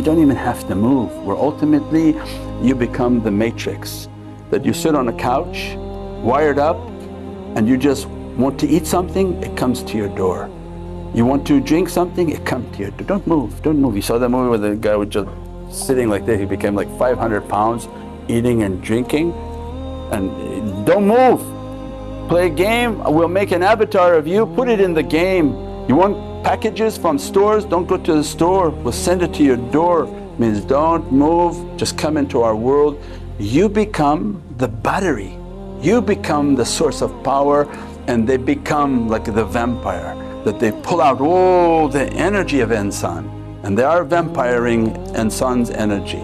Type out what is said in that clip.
You don't even have to move where ultimately you become the matrix that you sit on a couch wired up and you just want to eat something, it comes to your door. You want to drink something, it comes to your door. Don't move, don't move. You saw that movie where the guy was just sitting like this, he became like 500 pounds eating and drinking and don't move. Play a game, we'll make an avatar of you, put it in the game. You want packages from stores, don't go to the store, we'll send it to your door. Means don't move, just come into our world. You become the battery, you become the source of power and they become like the vampire that they pull out all the energy of insan and they are vampiring insan's energy.